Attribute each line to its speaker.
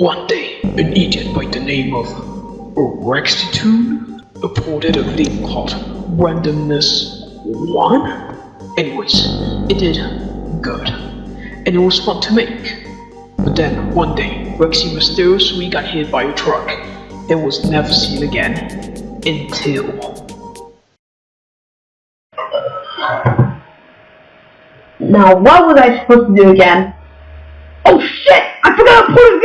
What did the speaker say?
Speaker 1: One day, an idiot by the name of Rextitude reported a thing called randomness 1. Anyways, it did good, and it was fun to make. But then, one day, Rexy mysteriously got hit by a truck and was never seen again until.
Speaker 2: Now, what was I supposed to do again? Oh shit! I forgot to put it!